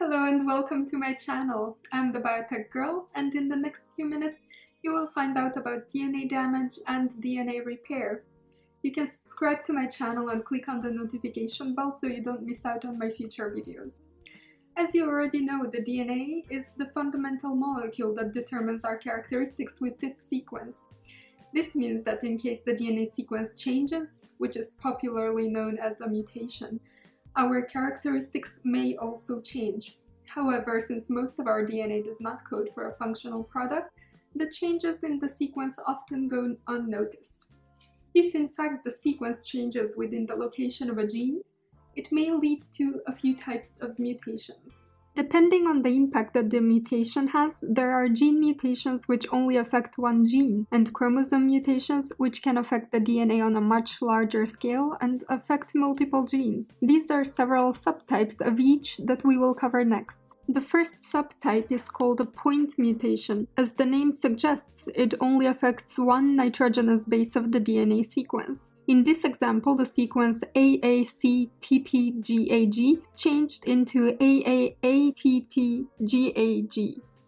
Hello and welcome to my channel. I'm the Biotech Girl and in the next few minutes you will find out about DNA damage and DNA repair. You can subscribe to my channel and click on the notification bell so you don't miss out on my future videos. As you already know, the DNA is the fundamental molecule that determines our characteristics with its sequence. This means that in case the DNA sequence changes, which is popularly known as a mutation, our characteristics may also change. However, since most of our DNA does not code for a functional product, the changes in the sequence often go unnoticed. If in fact the sequence changes within the location of a gene, it may lead to a few types of mutations. Depending on the impact that the mutation has, there are gene mutations which only affect one gene, and chromosome mutations which can affect the DNA on a much larger scale and affect multiple genes. These are several subtypes of each that we will cover next. The first subtype is called a point mutation. As the name suggests, it only affects one nitrogenous base of the DNA sequence. In this example, the sequence AACTTGAG changed into AAATTGAG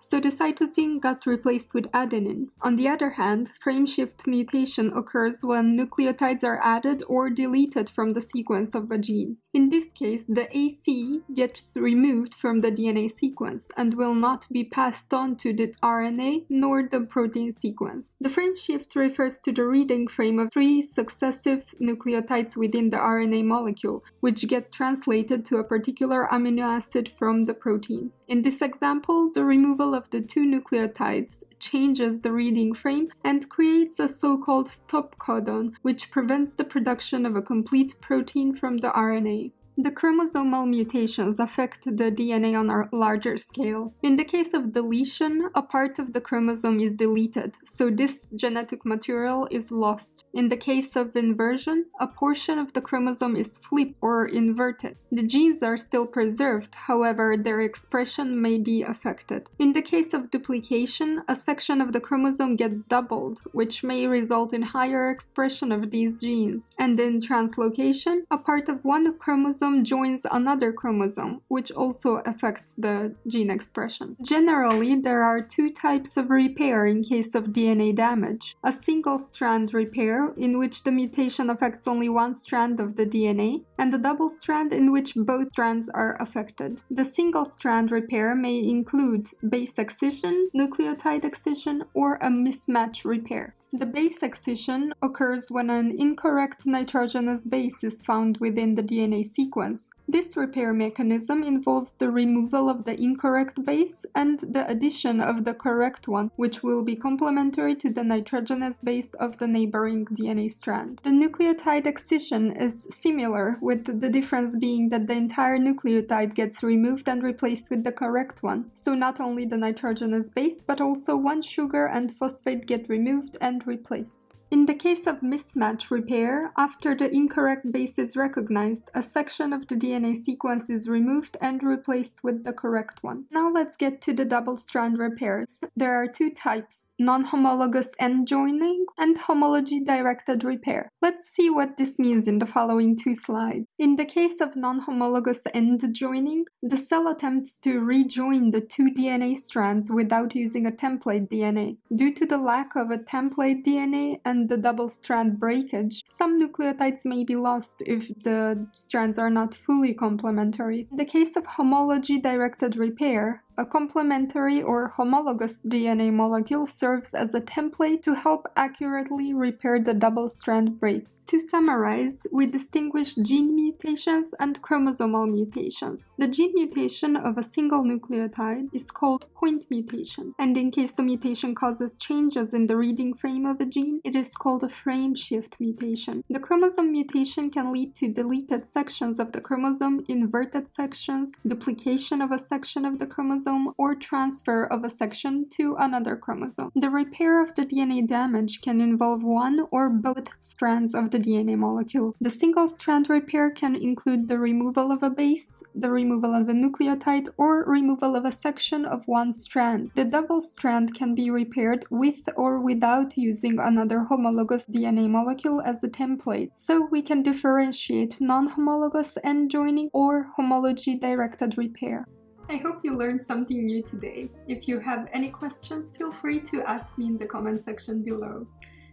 so the cytosine got replaced with adenine. On the other hand, frameshift mutation occurs when nucleotides are added or deleted from the sequence of a gene. In this case, the AC gets removed from the DNA sequence and will not be passed on to the RNA nor the protein sequence. The frameshift refers to the reading frame of three successive nucleotides within the RNA molecule, which get translated to a particular amino acid from the protein. In this example, the removal of the two nucleotides changes the reading frame and creates a so-called stop codon, which prevents the production of a complete protein from the RNA. The chromosomal mutations affect the DNA on a larger scale. In the case of deletion, a part of the chromosome is deleted, so this genetic material is lost. In the case of inversion, a portion of the chromosome is flipped or inverted. The genes are still preserved, however, their expression may be affected. In the case of duplication, a section of the chromosome gets doubled, which may result in higher expression of these genes. And in translocation, a part of one chromosome chromosome joins another chromosome, which also affects the gene expression. Generally, there are two types of repair in case of DNA damage. A single-strand repair, in which the mutation affects only one strand of the DNA, and a double strand in which both strands are affected. The single-strand repair may include base excision, nucleotide excision, or a mismatch repair. The base excision occurs when an incorrect nitrogenous base is found within the DNA sequence. This repair mechanism involves the removal of the incorrect base and the addition of the correct one, which will be complementary to the nitrogenous base of the neighboring DNA strand. The nucleotide excision is similar, with the difference being that the entire nucleotide gets removed and replaced with the correct one. So not only the nitrogenous base, but also one sugar and phosphate get removed and replaced. In the case of mismatch repair, after the incorrect base is recognized, a section of the DNA sequence is removed and replaced with the correct one. Now let's get to the double-strand repairs. There are two types, non-homologous end joining and homology-directed repair. Let's see what this means in the following two slides. In the case of non-homologous end joining, the cell attempts to rejoin the two DNA strands without using a template DNA. Due to the lack of a template DNA and the double strand breakage, some nucleotides may be lost if the strands are not fully complementary. In the case of homology-directed repair, a complementary or homologous DNA molecule serves as a template to help accurately repair the double strand break. To summarize, we distinguish gene mutations and chromosomal mutations. The gene mutation of a single nucleotide is called point mutation, and in case the mutation causes changes in the reading frame of a gene, it is called a frame shift mutation. The chromosome mutation can lead to deleted sections of the chromosome, inverted sections, duplication of a section of the chromosome, or transfer of a section to another chromosome. The repair of the DNA damage can involve one or both strands of the DNA molecule. The single-strand repair can include the removal of a base, the removal of a nucleotide, or removal of a section of one strand. The double strand can be repaired with or without using another homologous DNA molecule as a template, so we can differentiate non-homologous end joining or homology-directed repair. I hope you learned something new today. If you have any questions, feel free to ask me in the comment section below.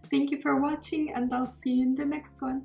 Thank you for watching and I'll see you in the next one.